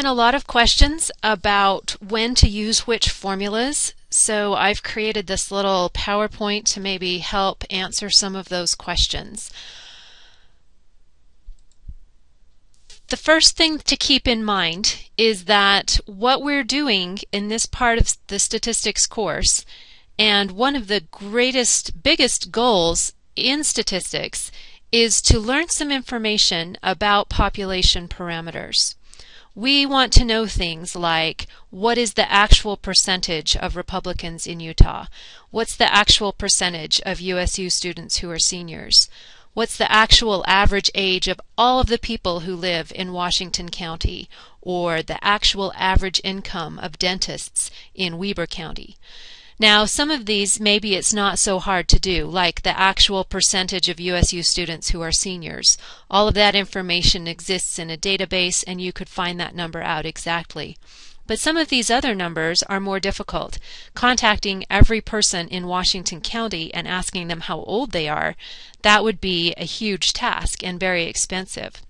been a lot of questions about when to use which formulas, so I've created this little PowerPoint to maybe help answer some of those questions. The first thing to keep in mind is that what we're doing in this part of the statistics course, and one of the greatest, biggest goals in statistics, is to learn some information about population parameters. We want to know things like what is the actual percentage of Republicans in Utah? What's the actual percentage of USU students who are seniors? What's the actual average age of all of the people who live in Washington County? Or the actual average income of dentists in Weber County? Now, some of these, maybe it's not so hard to do, like the actual percentage of USU students who are seniors. All of that information exists in a database and you could find that number out exactly. But some of these other numbers are more difficult. Contacting every person in Washington County and asking them how old they are, that would be a huge task and very expensive.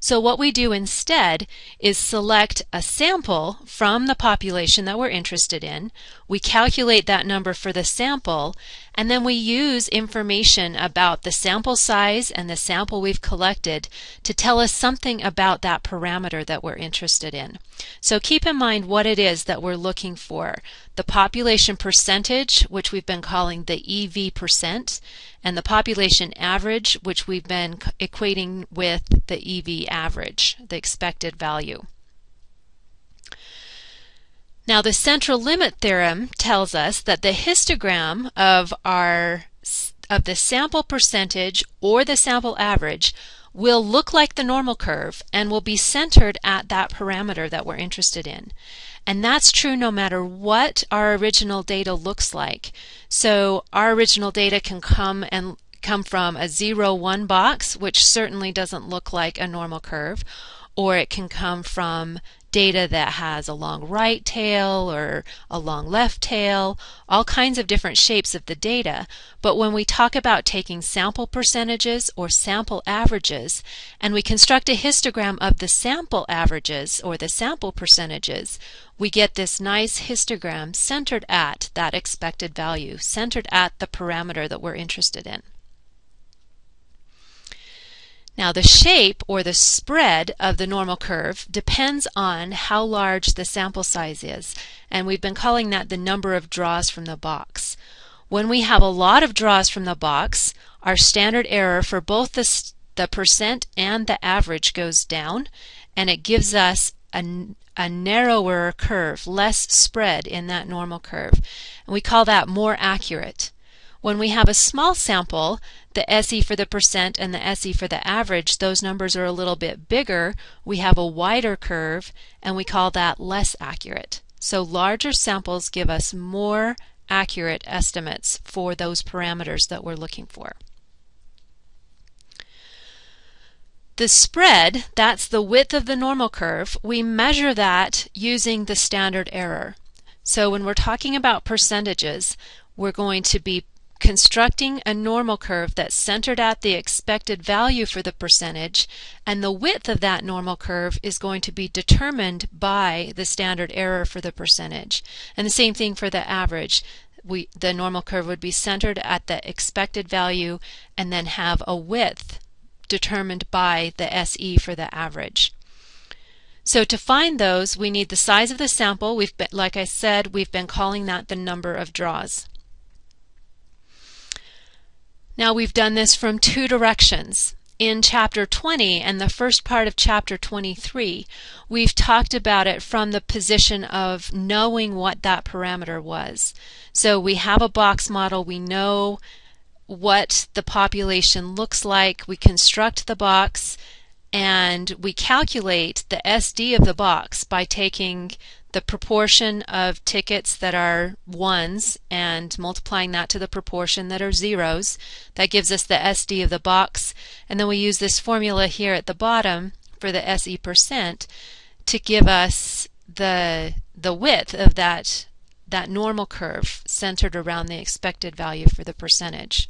So what we do instead is select a sample from the population that we're interested in. We calculate that number for the sample, and then we use information about the sample size and the sample we've collected to tell us something about that parameter that we're interested in. So keep in mind what it is that we're looking for. The population percentage, which we've been calling the EV percent, and the population average, which we've been equating with the EV average, the expected value. Now the central limit theorem tells us that the histogram of our of the sample percentage or the sample average will look like the normal curve and will be centered at that parameter that we're interested in. And that's true no matter what our original data looks like. So our original data can come and come from a 0, 1 box, which certainly doesn't look like a normal curve, or it can come from data that has a long right tail or a long left tail, all kinds of different shapes of the data. But when we talk about taking sample percentages or sample averages, and we construct a histogram of the sample averages or the sample percentages, we get this nice histogram centered at that expected value, centered at the parameter that we're interested in. Now the shape or the spread of the normal curve depends on how large the sample size is and we've been calling that the number of draws from the box. When we have a lot of draws from the box, our standard error for both the, the percent and the average goes down and it gives us a, a narrower curve, less spread in that normal curve. And we call that more accurate. When we have a small sample, the SE for the percent and the SE for the average, those numbers are a little bit bigger. We have a wider curve and we call that less accurate. So larger samples give us more accurate estimates for those parameters that we're looking for. The spread, that's the width of the normal curve, we measure that using the standard error. So when we're talking about percentages, we're going to be constructing a normal curve that's centered at the expected value for the percentage and the width of that normal curve is going to be determined by the standard error for the percentage. And the same thing for the average. We, the normal curve would be centered at the expected value and then have a width determined by the SE for the average. So to find those, we need the size of the sample. We've been, like I said, we've been calling that the number of draws. Now we've done this from two directions. In chapter 20 and the first part of chapter 23, we've talked about it from the position of knowing what that parameter was. So we have a box model, we know what the population looks like, we construct the box, and we calculate the SD of the box by taking the proportion of tickets that are ones and multiplying that to the proportion that are zeros. That gives us the SD of the box. And then we use this formula here at the bottom for the SE percent to give us the, the width of that, that normal curve centered around the expected value for the percentage.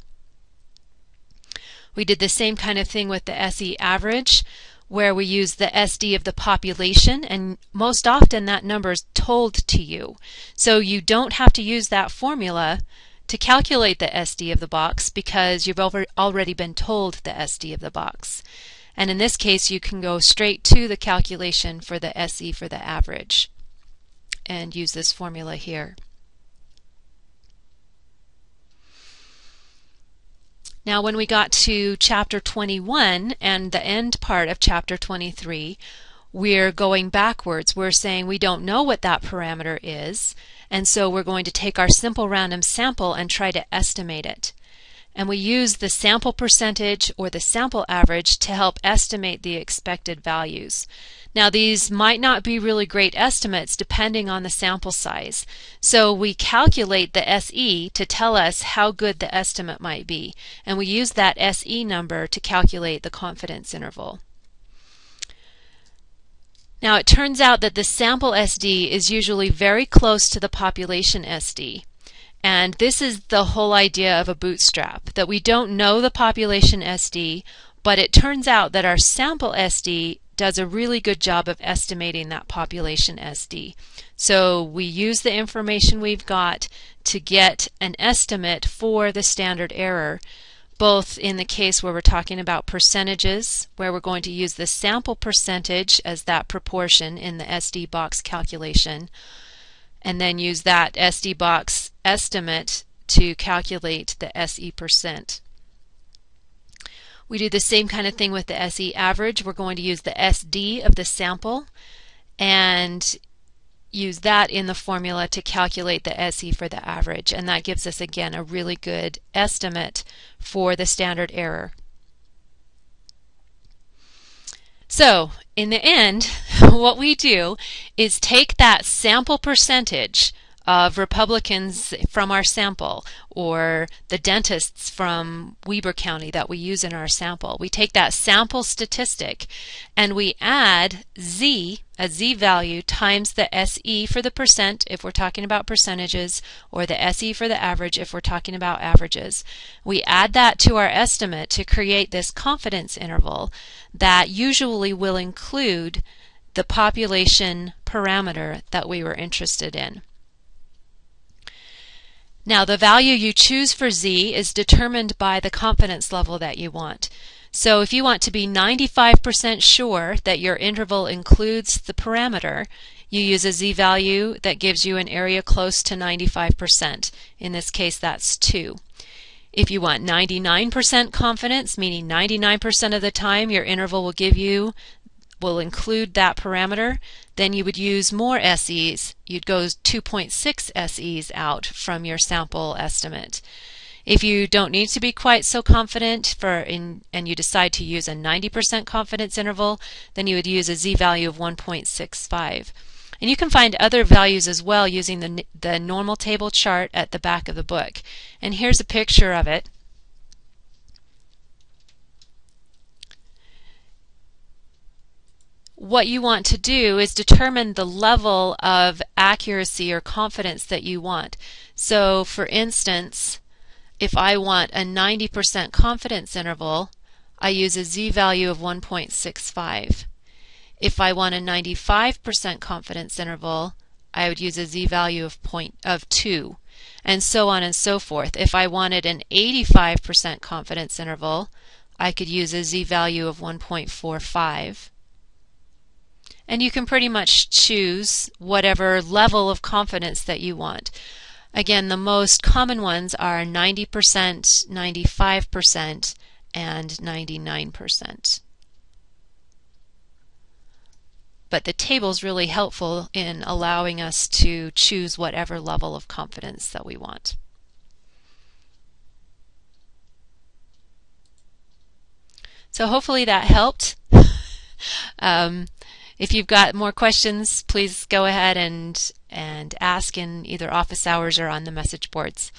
We did the same kind of thing with the SE average. Where we use the SD of the population, and most often that number is told to you. So you don't have to use that formula to calculate the SD of the box because you've already been told the SD of the box. And in this case, you can go straight to the calculation for the SE for the average and use this formula here. Now when we got to chapter 21 and the end part of chapter 23, we're going backwards. We're saying we don't know what that parameter is, and so we're going to take our simple random sample and try to estimate it. And we use the sample percentage or the sample average to help estimate the expected values. Now these might not be really great estimates depending on the sample size. So we calculate the SE to tell us how good the estimate might be. And we use that SE number to calculate the confidence interval. Now it turns out that the sample SD is usually very close to the population SD. And this is the whole idea of a bootstrap, that we don't know the population SD, but it turns out that our sample SD does a really good job of estimating that population SD. So we use the information we've got to get an estimate for the standard error both in the case where we're talking about percentages, where we're going to use the sample percentage as that proportion in the SD box calculation, and then use that SD box estimate to calculate the SE percent. We do the same kind of thing with the SE average. We're going to use the SD of the sample and use that in the formula to calculate the SE for the average and that gives us again a really good estimate for the standard error. So in the end what we do is take that sample percentage of Republicans from our sample or the dentists from Weber County that we use in our sample. We take that sample statistic and we add Z, a Z value, times the SE for the percent if we're talking about percentages or the SE for the average if we're talking about averages. We add that to our estimate to create this confidence interval that usually will include the population parameter that we were interested in. Now the value you choose for Z is determined by the confidence level that you want. So if you want to be 95% sure that your interval includes the parameter, you use a z-value that gives you an area close to 95%. In this case, that's 2. If you want 99% confidence, meaning 99% of the time your interval will give you will include that parameter, then you would use more SEs. You'd go 2.6 SEs out from your sample estimate. If you don't need to be quite so confident for in, and you decide to use a 90% confidence interval, then you would use a z-value of 1.65. And you can find other values as well using the, the normal table chart at the back of the book. And here's a picture of it. What you want to do is determine the level of accuracy or confidence that you want. So for instance, if I want a 90% confidence interval, I use a z-value of 1.65. If I want a 95% confidence interval, I would use a z-value of, point, of 2, and so on and so forth. If I wanted an 85% confidence interval, I could use a z-value of 1.45 and you can pretty much choose whatever level of confidence that you want. Again, the most common ones are 90%, 95%, and 99%. But the table is really helpful in allowing us to choose whatever level of confidence that we want. So hopefully that helped. um, if you've got more questions, please go ahead and, and ask in either office hours or on the message boards.